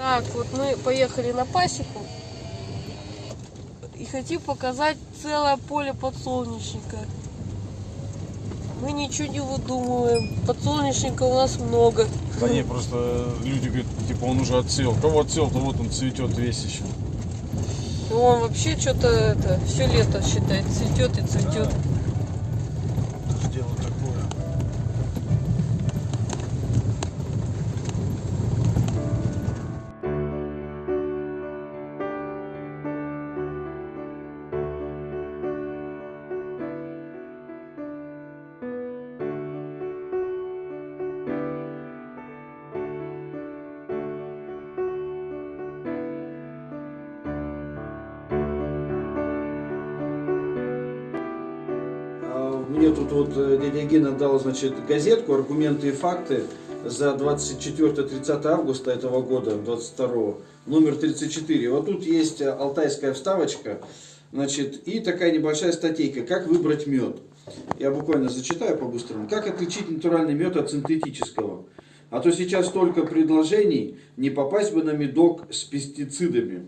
Так, вот мы поехали на пасеку и хотим показать целое поле подсолнечника. Мы ничего не выдумываем. Подсолнечника у нас много. Да не, просто люди говорят, типа он уже отсел. Кого отсел, то вот он цветет весь еще. Ну, Он вообще что-то это все лето считает цветет и цветет. Дело дал, значит, газетку «Аргументы и факты» за 24-30 августа этого года, 22 номер 34. Вот тут есть э, алтайская вставочка, значит, и такая небольшая статейка «Как выбрать мед». Я буквально зачитаю по-быстрому. Как отличить натуральный мед от синтетического? А то сейчас столько предложений, не попасть бы на медок с пестицидами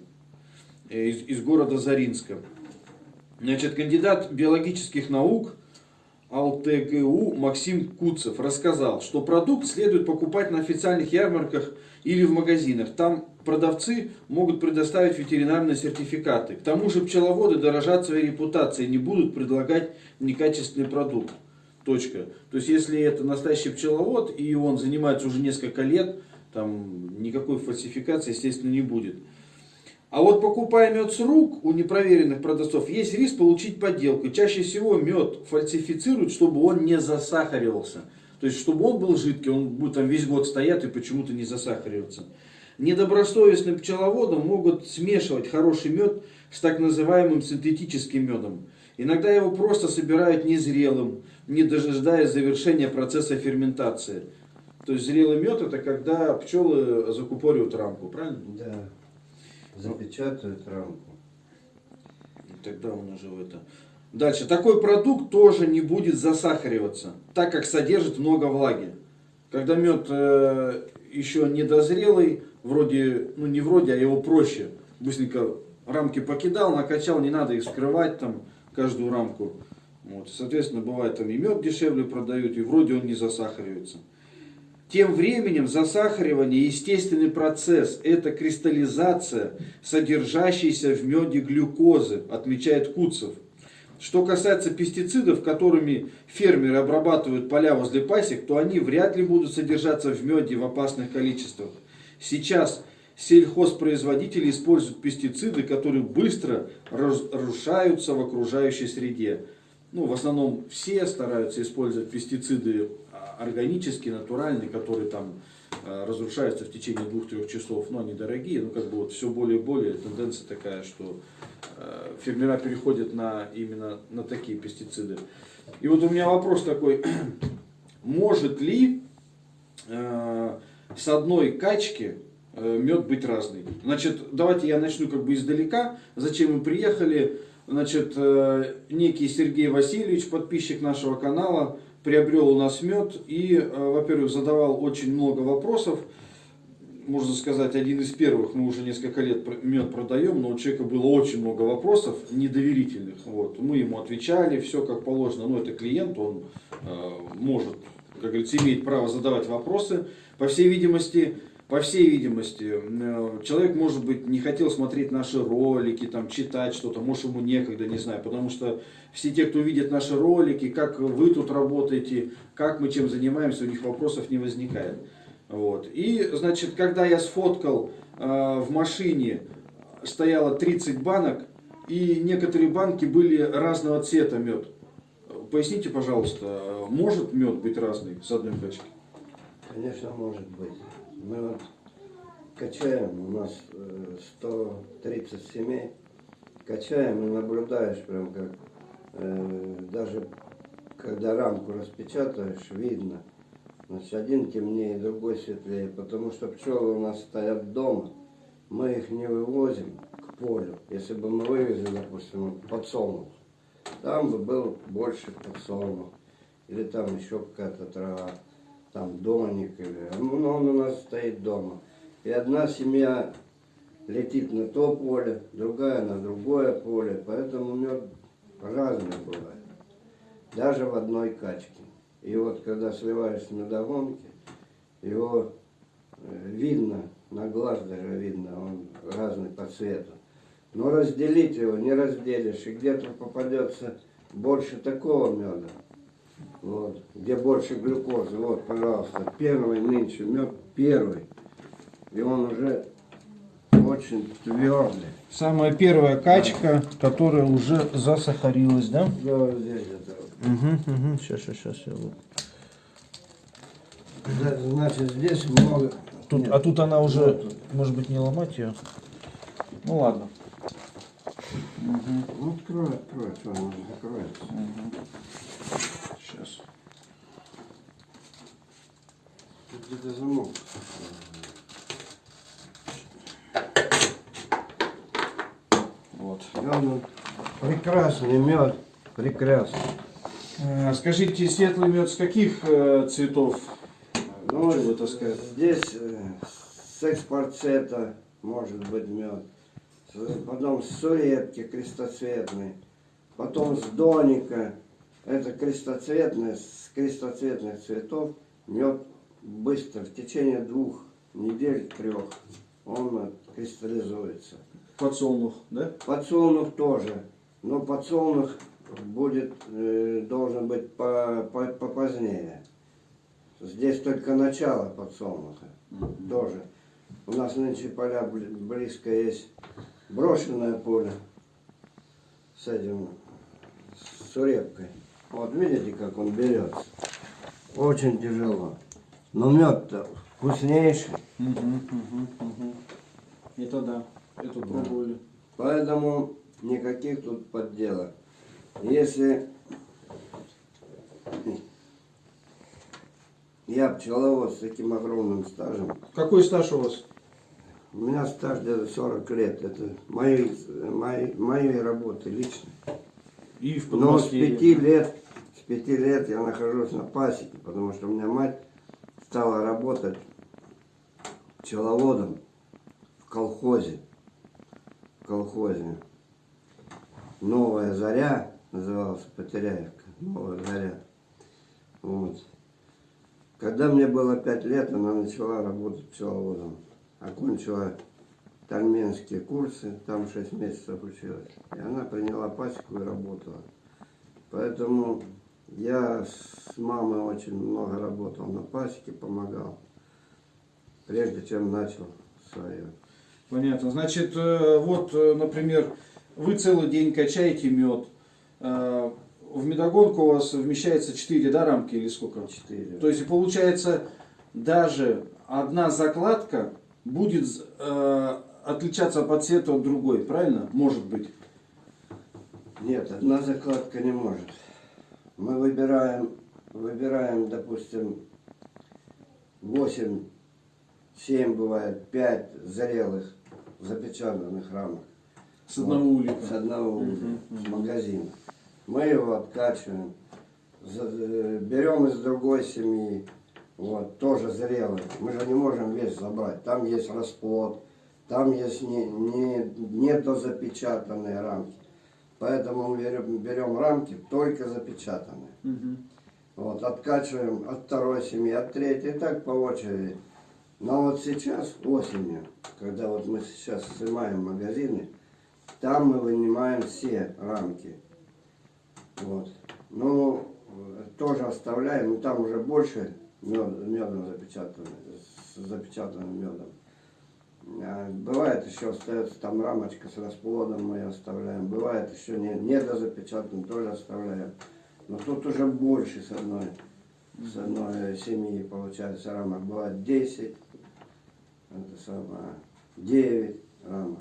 э, из, из города Заринска. Значит, кандидат биологических наук АЛТГУ Максим Куцев рассказал, что продукт следует покупать на официальных ярмарках или в магазинах. Там продавцы могут предоставить ветеринарные сертификаты. К тому же пчеловоды дорожат своей репутацией, не будут предлагать некачественный продукт. Точка. То есть, если это настоящий пчеловод, и он занимается уже несколько лет, там никакой фальсификации, естественно, не будет. А вот покупая мед с рук у непроверенных продавцов, есть риск получить подделку. Чаще всего мед фальсифицируют, чтобы он не засахаривался. То есть, чтобы он был жидкий, он будет там весь год стоять и почему-то не засахариваться. Недобросовестным пчеловодам могут смешивать хороший мед с так называемым синтетическим медом. Иногда его просто собирают незрелым, не дожидаясь завершения процесса ферментации. То есть зрелый мед это когда пчелы закупоривают рамку, правильно? Да. Запечатают рамку. И Тогда он уже в это. Дальше. Такой продукт тоже не будет засахариваться, так как содержит много влаги. Когда мед э, еще недозрелый, вроде, ну не вроде, а его проще. Быстренько рамки покидал, накачал, не надо их скрывать там, каждую рамку. Вот. Соответственно, бывает там и мед дешевле продают, и вроде он не засахаривается. Тем временем засахаривание – естественный процесс. Это кристаллизация, содержащейся в меде глюкозы, отмечает Куцев. Что касается пестицидов, которыми фермеры обрабатывают поля возле пасек, то они вряд ли будут содержаться в меде в опасных количествах. Сейчас сельхозпроизводители используют пестициды, которые быстро разрушаются в окружающей среде. Ну, в основном все стараются использовать пестициды органические, натуральные, которые там а, разрушаются в течение двух-трех часов, но они дорогие, ну как бы вот все более и более тенденция такая, что э, фермера переходят на именно на такие пестициды. И вот у меня вопрос такой, может ли э, с одной качки э, мед быть разный? Значит, давайте я начну как бы издалека, зачем мы приехали. Значит, э, некий Сергей Васильевич, подписчик нашего канала, приобрел у нас мед и, э, во-первых, задавал очень много вопросов. Можно сказать, один из первых, мы уже несколько лет мед продаем, но у человека было очень много вопросов недоверительных. Вот. Мы ему отвечали, все как положено. Но это клиент, он э, может, как говорится, имеет право задавать вопросы. По всей видимости, по всей видимости, э, человек, может быть, не хотел смотреть наши ролики, там, читать что-то, может, ему некогда, не знаю, потому что все те, кто видит наши ролики, как вы тут работаете, как мы чем занимаемся, у них вопросов не возникает. Вот. И, значит, когда я сфоткал э, в машине, стояло 30 банок, и некоторые банки были разного цвета мед. Поясните, пожалуйста, может мед быть разный с одной бочки? Конечно, может быть. Мы вот качаем, у нас э, 130 семей, качаем и наблюдаешь прям как, э, даже когда рамку распечатаешь, видно. Значит, один темнее, другой светлее, потому что пчелы у нас стоят дома, мы их не вывозим к полю. Если бы мы вывезли, допустим, подсолнух, там бы был больше подсолнух, или там еще какая-то трава, там доник, или, ну, он у нас стоит дома. И одна семья летит на то поле, другая на другое поле. Поэтому мед разный бывает. Даже в одной качке. И вот когда сливаешь медогонки, его э, видно, на глаз даже видно, он разный по цвету. Но разделить его не разделишь. И где-то попадется больше такого меда, вот, где больше глюкозы. Вот, пожалуйста, первый нынче мед первый. И он уже очень твердый. Самая первая качка, которая уже засахарилась, да? Да, вот здесь это. Угу, угу. Сейчас, сейчас, сейчас. Я вот. Да, Значит, здесь много. Тут, Нет. а тут она уже, Вот тут. может быть, не ломать ее? Ну ладно. Ну, открой, открой, что она закроется. Сейчас. Тут где-то замок. Вот. Мед, прекрасный мед, прекрасный. Э, Скажите, светлый мед с каких э, цветов? Ну, вот таскаете? здесь э, с экспорцета может быть мед. Потом с сурепки крестоцветный. Потом с доника. Это крестоцветный, с крестоцветных цветов мед быстро, в течение двух недель, трех, он кристаллизуется. Подсолнух, да? Подсолнух тоже. Но подсолнух будет, э, должен быть по, по, попозднее. Здесь только начало подсолнуха. Тоже. У нас нынче поля бли- близко есть брошенное поле с этим, с сурепкой. Вот видите, как он берется. Очень тяжело. Но мед-то вкуснейший. Это да. Это пробовали. Поэтому никаких тут подделок. Если я пчеловод с таким огромным стажем, Какой стаж у вас? у меня стаж где-то 40 лет, это моей, моей, моей работы лично. И в Но с Подмосковье. пяти лет, с пяти лет я нахожусь на пасеке, потому что у меня мать стала работать пчеловодом в колхозе. В колхозе. Новая заря назывался Потеряевка. Новая заря. Вот. Когда мне было пять лет, она начала работать пчеловодом. Окончила тальменские курсы, там 6 месяцев училась. И она приняла пасеку и работала. Поэтому я с мамой очень много работал на пасеке, помогал. Прежде чем начал свое. Понятно. Значит, э, вот, э, например, вы целый день качаете мед. Э, В медогонку у вас вмещается 4 да, рамки или сколько? Четыре. То есть получается даже одна закладка будет э, отличаться по цвету от другой, правильно? Может быть. Нет, одна закладка не может. Мы выбираем, выбираем, допустим, 8, 7 бывает, 5 зрелых запечатанных рамок. С одного улика. С одного улика, с магазина. Мы его откачиваем, берем из другой семьи, вот, тоже зрелый. Мы же не можем весь забрать. Там есть расплод, там есть не, не, недозапечатанные рамки. Поэтому мы берем, берем рамки только запечатанные. Мгм. Вот, откачиваем от второй семьи, от третьей, и так по очереди. Но вот сейчас, осенью, когда вот мы сейчас снимаем магазины, там мы вынимаем все рамки. Вот. Ну, тоже оставляем, но там уже больше мед, медом запечатано, с запечатанным медом. А Бывает еще остается там рамочка с расплодом мы оставляем. Бывает еще не, недозапечатан, тоже оставляем. Но тут уже больше с одной, с одной семьи получается рамок. Бывает 10, это самое, 9 рамок.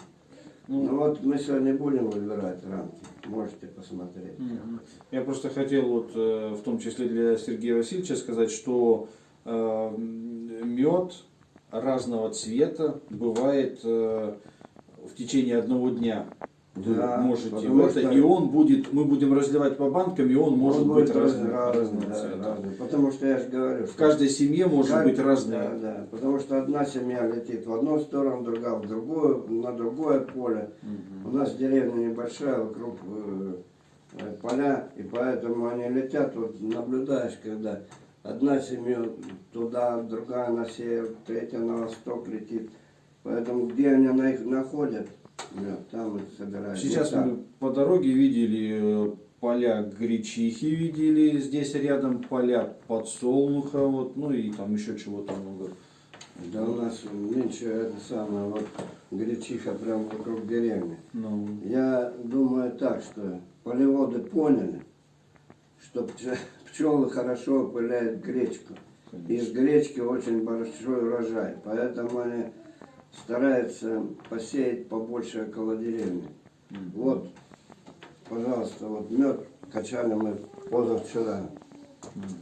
Ну, Ну вот мы сегодня будем выбирать рамки. Можете посмотреть. Мгм. Я просто хотел вот, э, в том числе для Сергея Васильевича сказать, что э, мед разного цвета бывает э, в течение одного дня. вы Да, можете в это, что- и он будет, мы будем разливать по банкам, и он может Он быть будет разным, разный, разного да, цвета. разный. Потому что я же говорю, В каждой семье может Как- быть разные. Да, да. Потому что одна семья летит в одну сторону, другая в другую, на другое поле. У нас деревня небольшая, вокруг э, э, поля, и поэтому они летят, вот наблюдаешь, когда одна семья туда, другая на север, третья на восток летит. Поэтому где они на их находят, там и собирают. Сейчас Вот мы по дороге видели э, поля гречихи, видели здесь рядом поля подсолнуха, вот, ну и там еще чего-то много. Да у нас нынче это самое, вот гречиха прям вокруг деревни. Ну, Я думаю так, что полеводы поняли, что пчелы хорошо опыляют гречку. Из гречки очень большой урожай, поэтому они стараются посеять побольше около деревни. Вот, пожалуйста, вот мед качали мы позавчера.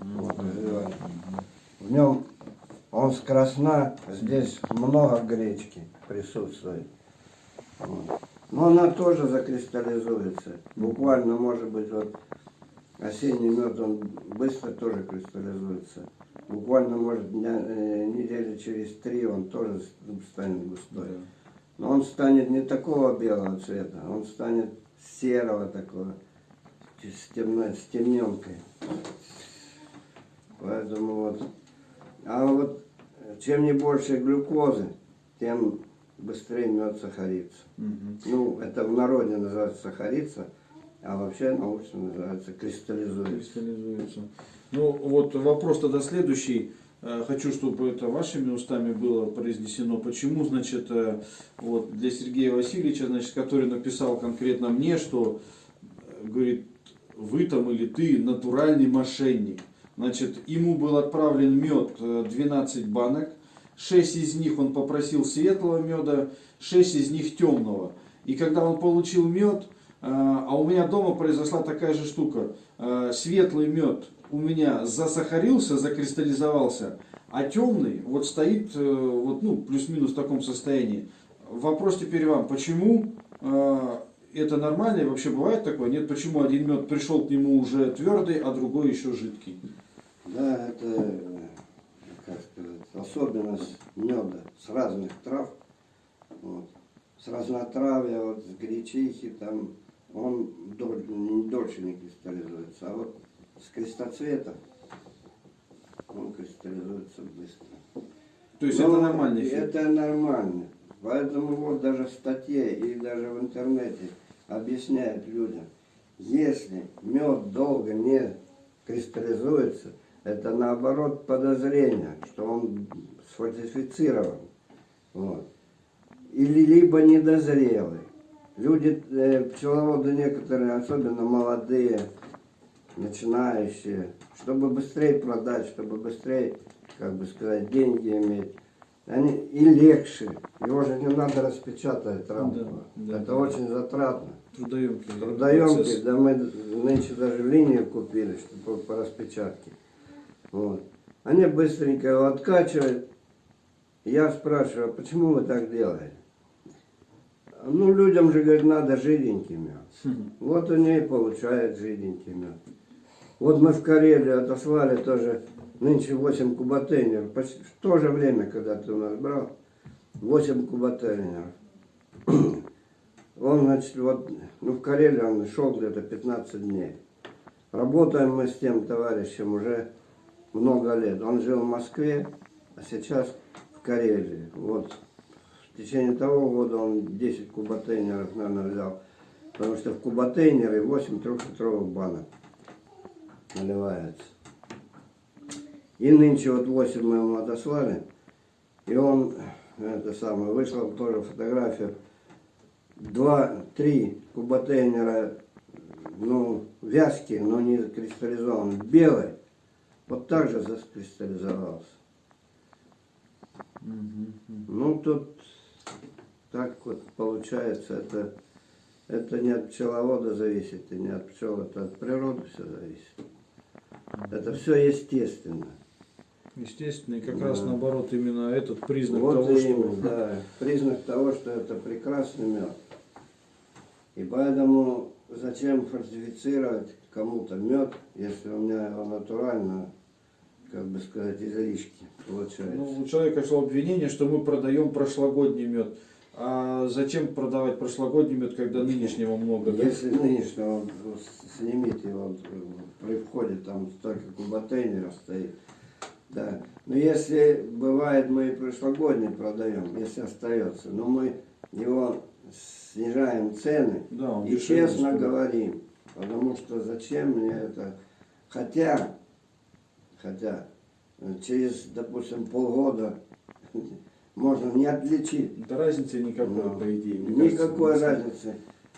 Вот. В нем он с красна, здесь много гречки присутствует. Вот. Но она тоже закристаллизуется. Буквально, может быть, вот осенний мед, он быстро тоже кристаллизуется. Буквально, может, дня, э, недели через три он тоже станет густой. Но он станет не такого белого цвета, он станет серого такого, с, темной, с темненкой. Поэтому вот. А вот чем не больше глюкозы, тем быстрее мед сахарится. Мгм. Ну, это в народе называется сахарится, а вообще научно называется кристаллизуется. кристаллизуется. Ну вот вопрос тогда следующий. Э, Хочу, чтобы это вашими устами было произнесено. Почему, значит, э, вот для Сергея Васильевича, значит, который написал конкретно мне, что, э, говорит, вы там или ты натуральный мошенник. Значит, ему был отправлен мед э, 12 банок, 6 из них он попросил светлого меда, 6 из них темного. И когда он получил мед, а у меня дома произошла такая же штука. Э, Светлый мед у меня засахарился, закристаллизовался, а темный вот стоит э, вот, ну, плюс-минус в таком состоянии. Вопрос теперь вам, почему э, это нормально и вообще бывает такое? Нет, почему один мед пришел к нему уже твердый, а другой еще жидкий? Да, это, э, как сказать, особенность меда с разных трав. Вот. С разнотравья, вот с гречихи, там он дольше не кристаллизуется. А вот с крестоцвета он кристаллизуется быстро. То есть Но это нормальный эффект? Это нормально. Поэтому вот даже в статье и даже в интернете объясняют людям, если мед долго не кристаллизуется, это наоборот подозрение, что он сфальсифицирован. Вот. Или либо недозрелый. Люди, э, пчеловоды некоторые, особенно молодые, начинающие, чтобы быстрее продать, чтобы быстрее, как бы сказать, деньги иметь. Они и легче. Его же не надо распечатать рамку. Да, да, Это да. очень затратно. Трудоемкий. Трудоемкий, процесс. да мы нынче даже линию купили, чтобы по распечатке. Вот. Они быстренько его откачивают. Я спрашиваю, а почему вы так делаете? Ну, людям же, говорит, надо жиденький мед. Вот они и получают жиденький мед. Вот мы в Карелию отослали тоже нынче 8 кубатейнеров. В то же время, когда ты у нас брал, 8 кубатейнеров. Он, значит, вот, ну, в Карелии он шел где-то 15 дней. Работаем мы с тем товарищем уже много лет. Он жил в Москве, а сейчас в Карелии. Вот в течение того года он 10 кубатейнеров, наверное, взял. Потому что в кубатейнеры 8 трехлитровых банок наливается. И нынче вот 8 мы ему отослали. И он, это самое, вышло тоже фотографию. Два, три кубатейнера, ну, вязкие, но не кристаллизованные, белые. Вот так же закристаллизовался. Мгм, мгм. Ну, тут так вот получается, это, это не от пчеловода зависит, и не от пчел, это от природы все зависит. Это все естественно. Естественно, и как Да. раз наоборот именно этот признак вот того, именно, что да, признак того, что это прекрасный мед. И поэтому зачем фальсифицировать кому-то мед, если у меня его натурально, как бы сказать, излишки получается. Ну, у человека шло обвинение, что мы продаем прошлогодний мед. А зачем продавать прошлогодний мед, когда нынешнего много? да? Если нынешнего вот, снимите его э, при входе, там столько контейнеров стоит. Да. Но если бывает, мы и прошлогодний продаем, если остается, но мы его снижаем цены Да, и честно стоит. говорим, потому что зачем мне это, хотя, хотя э, через, допустим, полгода можно не отличить, Да разницы никакой, Ну, по идее. никакой кажется, разницы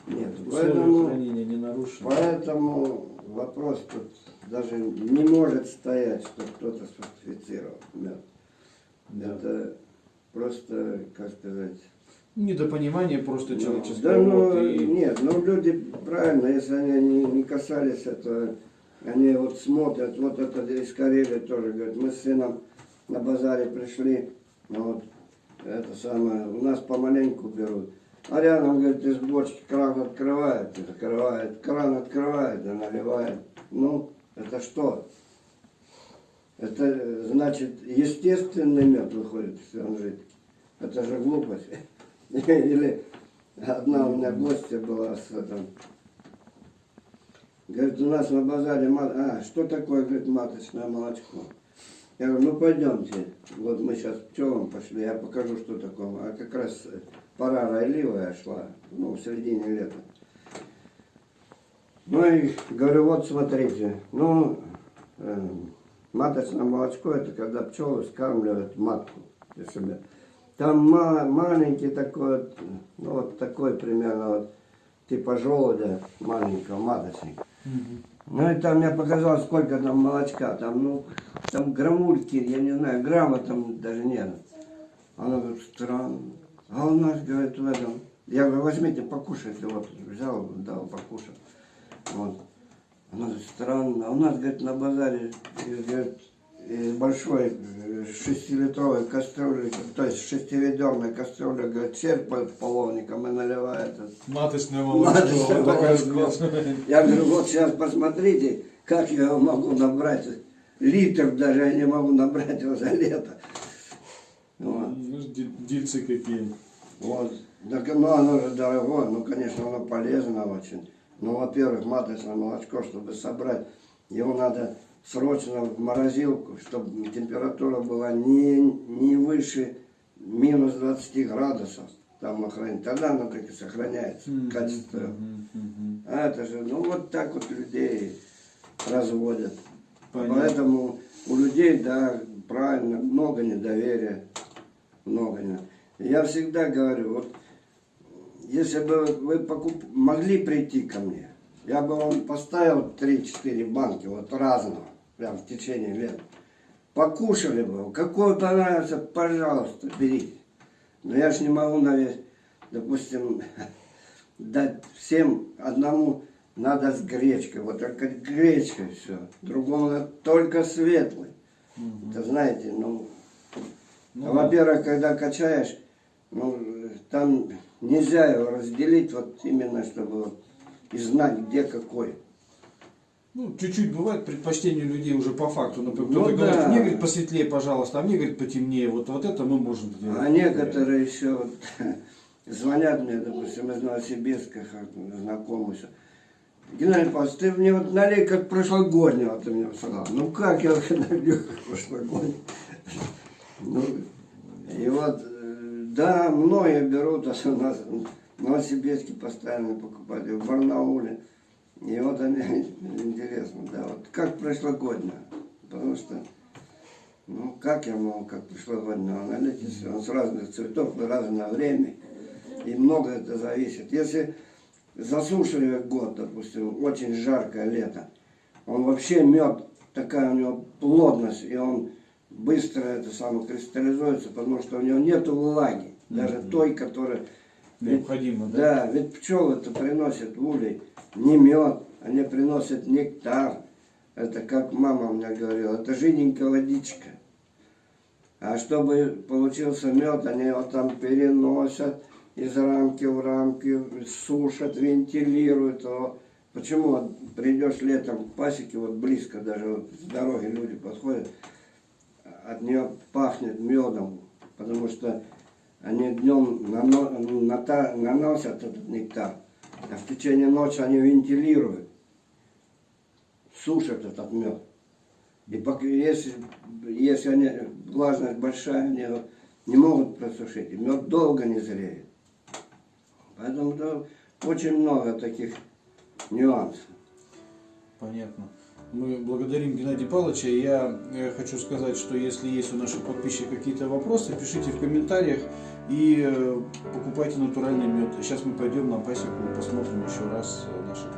нет. Поэтому хранения не нарушены. Поэтому вопрос тут даже не может стоять, что кто-то сфальсифицировал мед. Да. Это просто, как сказать... Недопонимание просто ну, человеческое. да, ну, и- нет, ну люди правильно, если они не, не касались этого, они вот смотрят, вот это из Карелии тоже, говорят, мы с сыном на базаре пришли, ну вот, это самое, у нас помаленьку берут. А рядом, говорит, из бочки кран открывает, и закрывает, кран открывает и наливает. Ну, это что? Это э, значит естественный мед выходит, он жидкий. Это же глупость. Или одна у меня гостья была с этим. Говорит, у нас на базаре, ма- а, что такое, говорит, маточное молочко? Я говорю, ну пойдемте, вот мы сейчас пчелам пошли, я покажу, что такое. А как раз э, пора райливая шла, ну, в середине лета. Ну и говорю, вот смотрите, ну, э, маточное молочко, это когда пчелы скармливают матку для себя. Там ма- маленький такой, ну вот такой примерно, вот, типа желудя маленького, маточника. Ну и там мне показалось, сколько там молочка, там, ну, там граммульки, я не знаю, грамма там даже нет. Она говорит, странно. А у нас, говорит, в этом, я говорю, возьмите, покушайте, вот, взял, дал покушать. Вот. Она говорит, странно. А у нас, говорит, на базаре, говорит, большой э, шестилитровой кастрюли, то есть шестиведерной кастрюли, говорит, черпает половником и наливает. Маточное Маточное молочко. такая молочко. складная. Я говорю, вот сейчас посмотрите, как я его могу набрать. Литр даже я не могу набрать его за лето. Вот. Ну, Дильцы какие. Вот. Так, ну, оно же дорогое, ну, конечно, оно полезно очень. Ну, во-первых, маточное молочко, чтобы собрать, его надо срочно в морозилку, чтобы температура была не, не выше минус 20 градусов. Там хранить. Тогда оно так и сохраняется, качество. Мгм, мгм. А это же, ну, вот так вот людей разводят. Понятно. Поэтому у людей, да, правильно, много недоверия, много не. Я всегда говорю, вот если бы вы покуп... могли прийти ко мне, я бы вам поставил 3-4 банки вот разного, прям в течение лет. Покушали бы, какой понравится, пожалуйста, берите. Но я ж не могу на весь, допустим, дать всем одному надо с гречкой, вот только гречкой все. Другому только светлый. Это знаете, ну, Ну, во-первых, когда качаешь, ну, там нельзя его разделить, вот именно, чтобы вот и знать, где какой. Ну, чуть-чуть бывает предпочтение людей уже по факту. Например, Ну кто-то говорит, да. мне говорит посветлее, пожалуйста, а мне говорит потемнее. Вот, вот это мы можем сделать. А некоторые еще вот, звонят мне, допустим, из Новосибирска, всё. Геннадий Павлович, ты мне вот налей как прошлогоднего, ты мне сказал. Ну как я налью как прошлогодний? Ну, и вот, э, да, многие берут, у нас в Новосибирске постоянно покупатели, в Барнауле. И вот они, интересно, да, вот как прошлогоднее. Потому что ну, как я могу, как прошлогоднего налить, если он с разных цветов и разное время, и много это зависит. Если засушливый год, допустим, очень жаркое лето, он вообще мед, такая у него плотность, и он быстро это самое кристаллизуется, потому что у него нет влаги, даже той, которая... Необходимо, да? Да, ведь пчелы это приносят улей не мед, они приносят нектар. Это как мама мне говорила, это жиденькая водичка. А чтобы получился мед, они его там переносят, из рамки в рамки, сушат, вентилируют. его. Почему вот придешь летом к пасеке, вот близко даже вот с дороги люди подходят, от нее пахнет медом, потому что они днем наносят этот нектар, а в течение ночи они вентилируют, сушат этот мед. И если, если они, влажность большая, они не могут просушить, и мед долго не зреет. Поэтому да, очень много таких нюансов. Понятно. Мы благодарим Геннадия Павловича. Я э, хочу сказать, что если есть у наших подписчиков какие-то вопросы, пишите в комментариях и э, покупайте натуральный мед. Сейчас мы пойдем на пасеку, посмотрим еще раз э, наших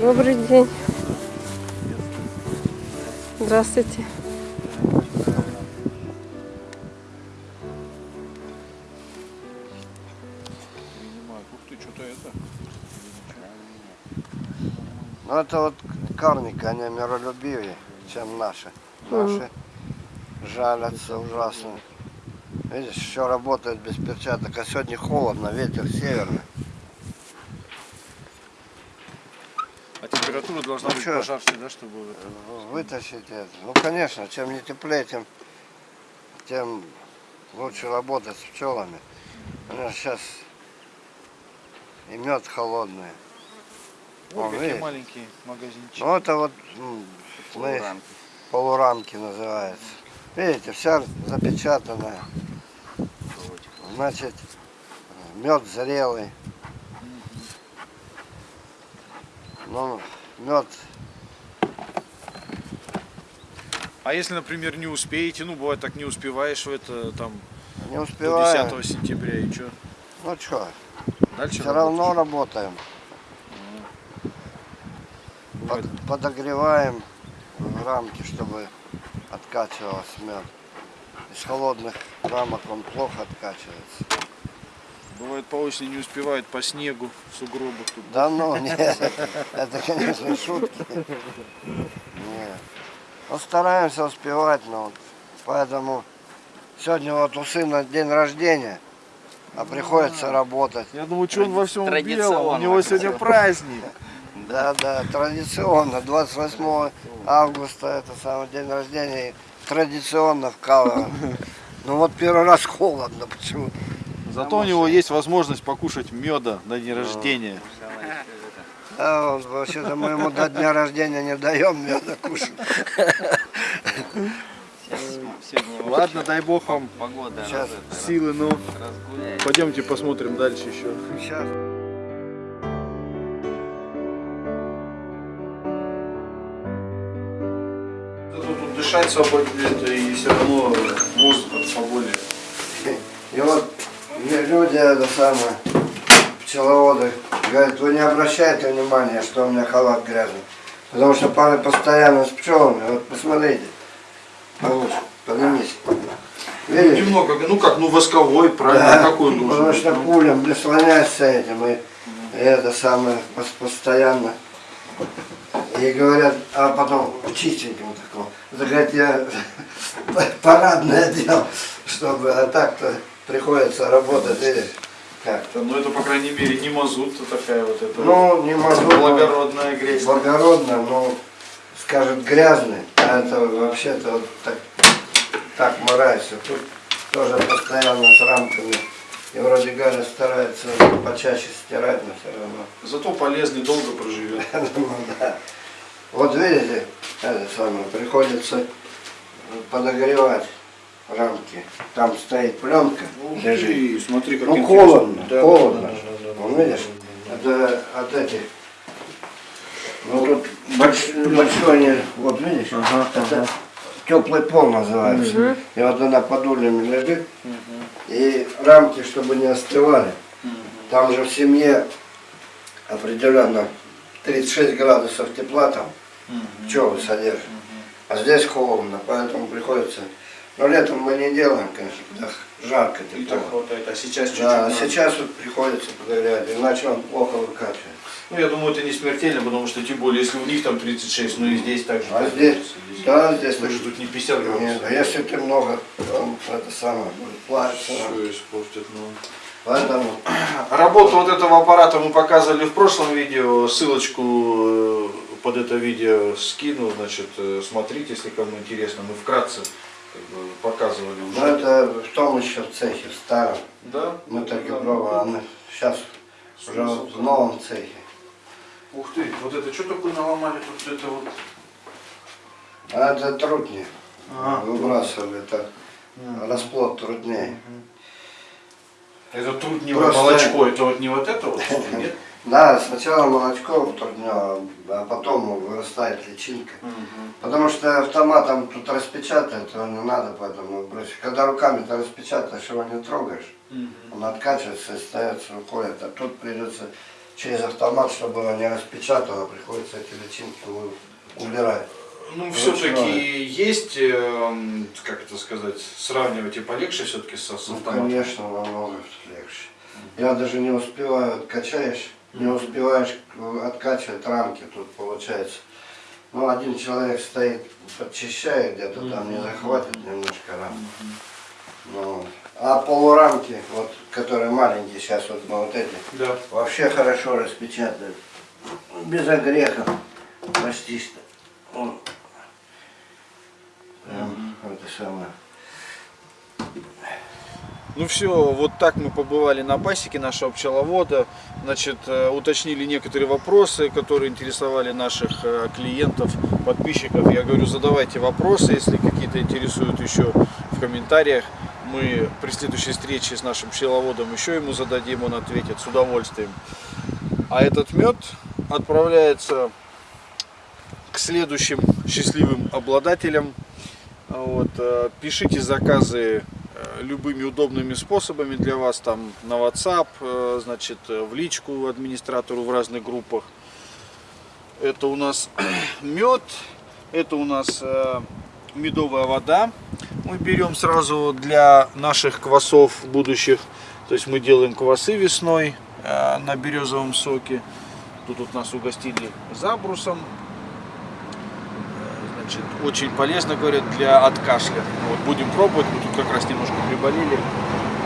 Добрый день. Здравствуйте. Ну это вот карники, они миролюбивее, чем наши. Наши жалятся ужасно. Видишь, еще работают без перчаток, а сегодня холодно, ветер северный. А температура должна Ну быть чё? пожарче, да, чтобы это... Вытащить это. Ну конечно, чем не теплее, тем, тем лучше работать с пчелами. У нас сейчас и мед холодный. Вот О, какие видишь? маленькие магазинчики. Ну это вот мы- полурамки называется. Видите, вся запечатанная. Значит, мед зрелый. Ну, мед, А если, например, не успеете, ну, бывает так, не успеваешь в это, там, не до успеваем. 10 сентября, и что? Ну что, Дальше все равно работаешь? работаем. Бывает, Под- подогреваем в рамки, чтобы откачивался мед. Из холодных рамок он плохо откачивается. Бывает по осени не успевает по снегу, в сугробах тут. Да ну, нет, это, конечно, шутки. Нет. Ну, стараемся успевать, но вот поэтому сегодня вот у сына день рождения, а приходится работать. Я думаю, что он во всем белом, у него сегодня праздник. Да, да, традиционно, 28 августа, это самый день рождения, традиционно вкалываем. Ну вот первый раз холодно, почему? Зато у него есть возможность покушать меда на день рождения. Да, вот, вообще-то мы ему до дня рождения не даем меда кушать. Ладно, дай бог вам погода Сейчас. силы, ну, разгуляет. пойдемте посмотрим дальше еще. Сейчас. Тут дышать свободнее, и все равно воздух поболее. И вот мне люди, это самое, пчеловоды, говорят, вы не обращайте внимания, что у меня халат грязный. Потому что пары постоянно с пчелами. Вот посмотрите. Получше, поднимись. Видишь? Немного, ну как, ну восковой, правильно, Да, какой он должен потому что Ну, пулем прислоняешься этим и, и это самое пос- постоянно. И говорят, а потом чистеньким таком. Это, говорят, я парадное одел, чтобы, а так-то приходится работать, видишь, как-то. Ну это, по крайней мере, не мазут, а такая вот эта Ну, не могу. благородная грязь. Благородно, но, скажет, грязный, а это вообще-то вот так, так морается. Тут тоже постоянно с рамками. И вроде Галя старается почаще стирать, но все равно. Зато полезный, долго проживет. Ну. Вот видите, это самое, приходится подогревать рамки. Там стоит пленка, лежит. смотри, как Ну, интересно. холодно, Да, холодно. да, да, да, да. Вон, видишь, это от этих. Ну тут больш- большой, не- вот видишь, это теплый пол называется. И вот она под ульями лежит. И рамки, чтобы не остывали. Там же в семье определенно 36 градусов тепла там пчелы содержат. А здесь холодно, поэтому приходится. Но летом мы не делаем, конечно, когда жарко И тепло. так хватает. А сейчас чуть-чуть. Да, а надо. сейчас вот приходится подогревать, иначе он плохо выкачивается. Ну, я думаю, это не смертельно, потому что, тем более, если у них там 36, ну и здесь так же. А так здесь, же. да, здесь Мы же тут не 50 градусов. Нет, а если ты много, он это самое, будет плавиться. Все испортит, ну. Поэтому Работу вот этого аппарата мы показывали в прошлом видео. Ссылочку э, под это видео скину. Значит, э, смотрите, если кому интересно. Мы вкратце как бы, показывали ну, уже. это в том еще цехе, в старом. Да? Мы так и пробовали. Сейчас уже вот в новом цехе. Ух ты, вот это что такое наломали тут это вот? А это труднее. Ага. Выбрасывали это. Расплод труднее. Это тут не Просто- молочко, это вот не вот это вот, нет? Да, сначала молочко труднее, а потом вырастает личинка. Потому что автоматом тут распечатать его не надо, поэтому бросить. Когда руками ты распечатаешь, его не трогаешь. Он откачивается и остается рукой. А тут придется через автомат, чтобы его не распечатало, приходится эти личинки убирать. Ну, все-таки есть, эм, как это сказать, сравнивать и полегче все-таки с, с Ну, автоматом. конечно, намного легче. Я даже не успеваю, откачаешь, не успеваешь откачивать рамки тут получается. Ну, один человек стоит, подчищает где-то там, не захватит немножко рамки. Ну, а полурамки, вот, которые маленькие сейчас, вот мы вот эти, Да. вообще хорошо распечатают. Без огрехов, почти что. Прям это самое. Ну все, вот так мы побывали на пасеке нашего пчеловода. Значит, э, уточнили некоторые вопросы, которые интересовали наших э, клиентов, подписчиков. Я говорю, задавайте вопросы, если какие-то интересуют еще в комментариях. Мы при следующей встрече с нашим пчеловодом еще ему зададим, он ответит с удовольствием. А этот мед отправляется к следующим счастливым обладателям. Вот, э, пишите заказы любыми удобными способами для вас, там на WhatsApp, э, значит, э, в личку администратору в разных группах. Это у нас мед, это у нас э, медовая вода. Мы берем сразу для наших квасов будущих, то есть мы делаем квасы весной э, на березовом соке. Тут вот нас угостили забрусом, Значит, очень полезно, говорят, для от кашля. Вот, будем пробовать. Мы тут как раз немножко приболели.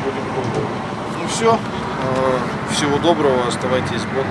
Будем пробовать. Ну все. Всего доброго. Оставайтесь с Богом.